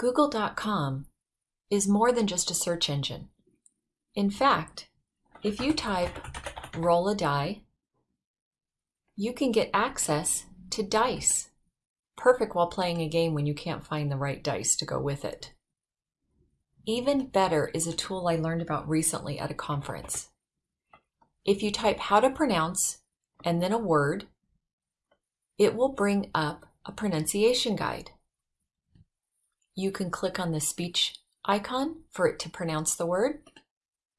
Google.com is more than just a search engine. In fact, if you type roll a die, you can get access to dice. Perfect while playing a game when you can't find the right dice to go with it. Even better is a tool I learned about recently at a conference. If you type how to pronounce and then a word, it will bring up a pronunciation guide. You can click on the speech icon for it to pronounce the word.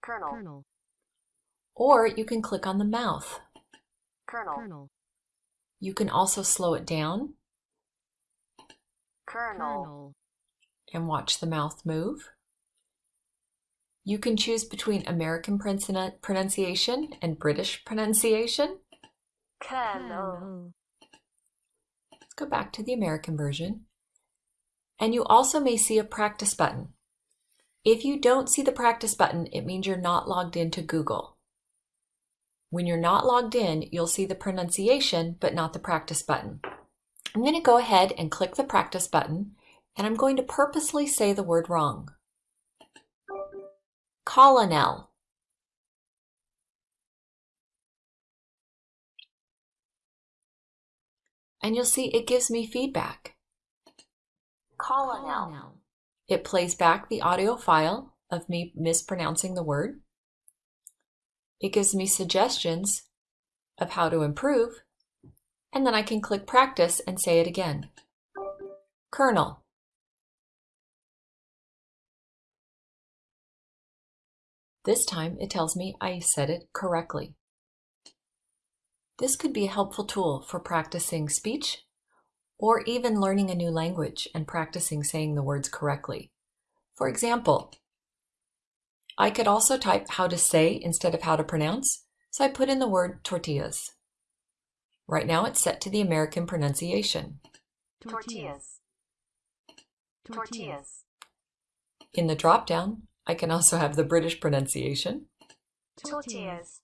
Colonel. Colonel. Or you can click on the mouth. Colonel. Colonel. You can also slow it down. Colonel. And watch the mouth move. You can choose between American pronunciation and British pronunciation. Colonel. Let's go back to the American version. And you also may see a practice button. If you don't see the practice button, it means you're not logged into Google. When you're not logged in, you'll see the pronunciation, but not the practice button. I'm going to go ahead and click the practice button, and I'm going to purposely say the word wrong. Colonel. And you'll see it gives me feedback. Colonel. It plays back the audio file of me mispronouncing the word. It gives me suggestions of how to improve, and then I can click practice and say it again. Colonel. This time it tells me I said it correctly. This could be a helpful tool for practicing speech or even learning a new language and practicing saying the words correctly. For example, I could also type how to say instead of how to pronounce, so I put in the word tortillas. Right now it's set to the American pronunciation. Tortillas. Tortillas. In the drop-down, I can also have the British pronunciation. Tortillas.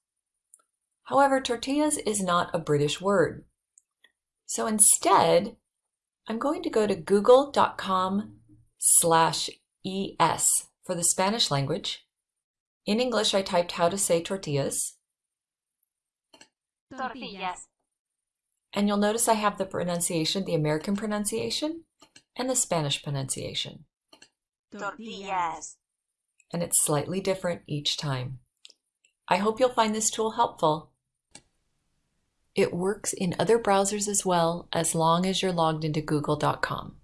However, tortillas is not a British word. So instead, I'm going to go to google.com slash es for the Spanish language in English, I typed how to say tortillas. Tortillas. And you'll notice I have the pronunciation, the American pronunciation, and the Spanish pronunciation. Tortillas. And it's slightly different each time. I hope you'll find this tool helpful. It works in other browsers as well as long as you're logged into google.com.